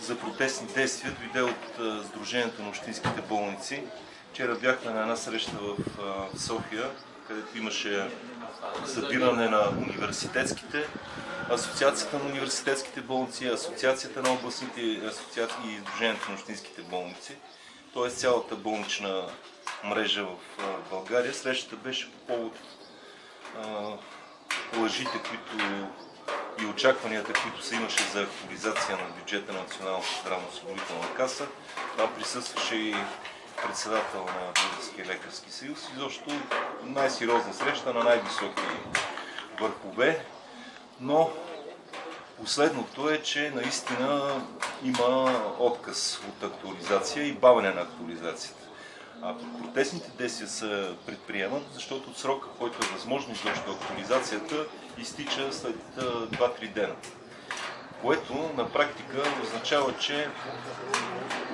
за протестни действия дойде от Сдружението на общинските болници. Вчера бяхме на една среща в София, където имаше събиране на университетските, Асоциацията на университетските болници, Асоциацията на областните асоциации и Сдружението на общинските болници, т.е. цялата болнична мрежа в България. Срещата беше по повод лъжите, които и очакванията, които се имаше за актуализация на бюджета на Националната здравноосигурителна каса. Там присъстваше и председател на Българския лекарски съюз. Изобщо най-сериозна среща на най-високи върхове, но последното е, че наистина има отказ от актуализация и бавене на актуализацията. А протестните действия се предприемат, защото от срока, който е възможно изобщо актуализацията, изтича след 2-3 дена. Което на практика означава, че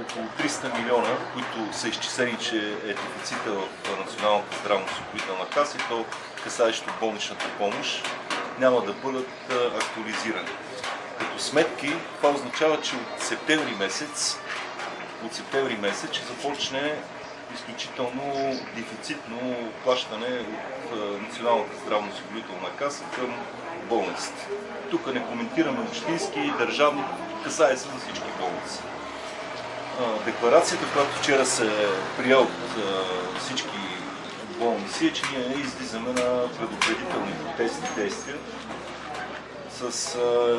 около 300 милиона, които са изчислени, че е дефицита в Националната здравноосигурителна каса и то касаещо болничната помощ, няма да бъдат актуализирани. Като сметки, това означава, че от септември месец, от септември месец ще започне изключително дефицитно плащане от Националната здравноосигурителна каса към болниците. Тук не коментираме общински и държавни, касае се за всички болници. Декларацията, която вчера се прия от всички болници е, че ние излизаме на предупредителни протестни действия с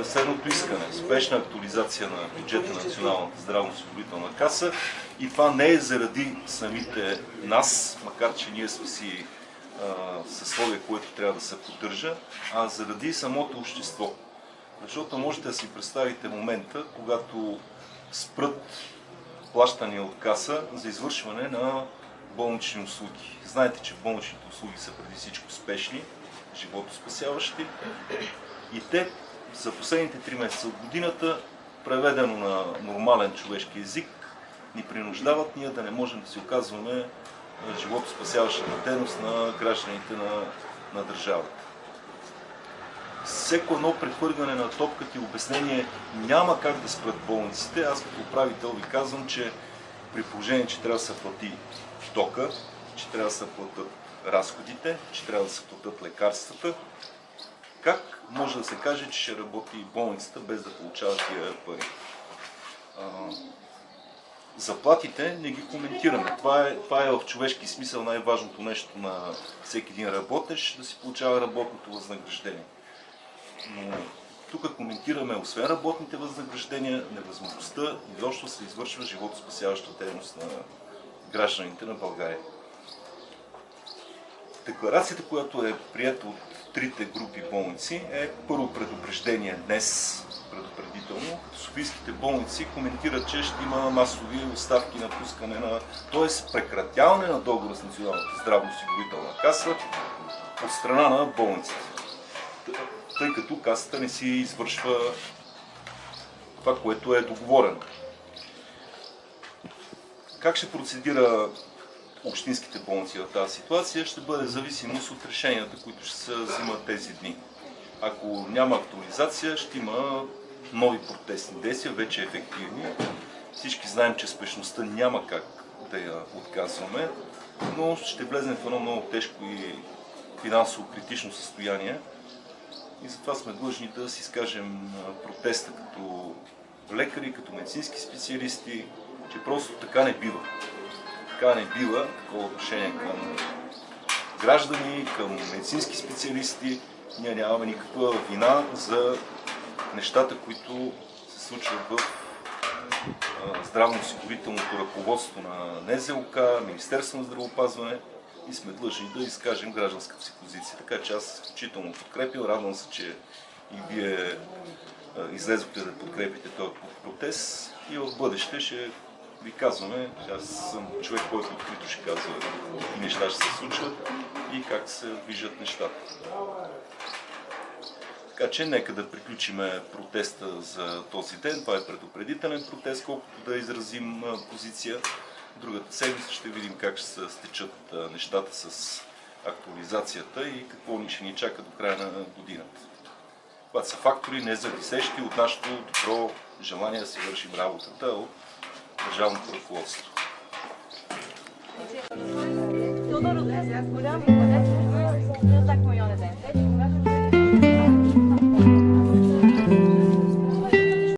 следното искане. Спешна актуализация на бюджета на Националната здравноосигурителна каса и това не е заради самите нас, макар че ние сме си съсловие, което трябва да се поддържа, а заради самото общество. Защото можете да си представите момента, когато спрат плащания от каса за извършване на болнични услуги. Знаете, че болничните услуги са преди всичко спешни, животоспасяващи и те за последните три месеца от годината, преведено на нормален човешки език, ни принуждават ние да не можем да си оказваме животоспасяващата дейност на гражданите на, на държавата. Всеко едно прехвърляне на топката и обяснение няма как да спрат болниците. Аз като управител ви казвам, че при положение, че трябва да се плати тока, че трябва да се платят разходите, че трябва да се платят лекарствата, как може да се каже, че ще работи болницата без да получава тия пари? Заплатите не ги коментираме. Това е, това е в човешки смисъл най-важното нещо на всеки един работещ, да си получава работното възнаграждение. Но тук коментираме, освен работните възнаграждения, невъзможността изобщо се извършва животоспасяваща дейност на гражданите на България. Декларацията, която е прията от трите групи болници е първо предупреждение днес, предупредително, като Софийските болници коментират, че ще има масови оставки на пускане на, т.е. прекратяване на договора с Националната здравноосигурителна каса от страна на болниците. Тъй като касата не си извършва това, което е договорено. Как ще процедира общинските болници в тази ситуация ще бъде зависимост от решенията, които ще се взимат тези дни. Ако няма актуализация, ще има нови протестни действия, вече ефективни. Всички знаем, че спешността няма как да я отказваме, но ще влезем в едно много тежко и финансово критично състояние. И затова сме длъжни да си скажем протеста като лекари, като медицински специалисти, че просто така не бива така не бива такова отношение към граждани, към медицински специалисти. Ние нямаме никаква вина за нещата, които се случват в здравно-осигурителното ръководство на НЗОК, Министерство на здравеопазване и сме длъжни да изкажем гражданската си позиция. Така че аз изключително подкрепил, радвам се, че и вие излезохте да подкрепите този протест и в бъдеще ще ви казваме, аз съм човек, който открито ще казва какви неща ще се случват и как се движат нещата. Така че нека да приключиме протеста за този ден. Това е предупредителен протест, колкото да изразим позиция. Другата седмица ще видим как ще се стечат нещата с актуализацията и какво ни ще ни чака до края на годината. Това са фактори, независещи от нашето добро желание да си вършим работата от държавното ръководство. Тодор'u da goлямо, не знак му йоне ден.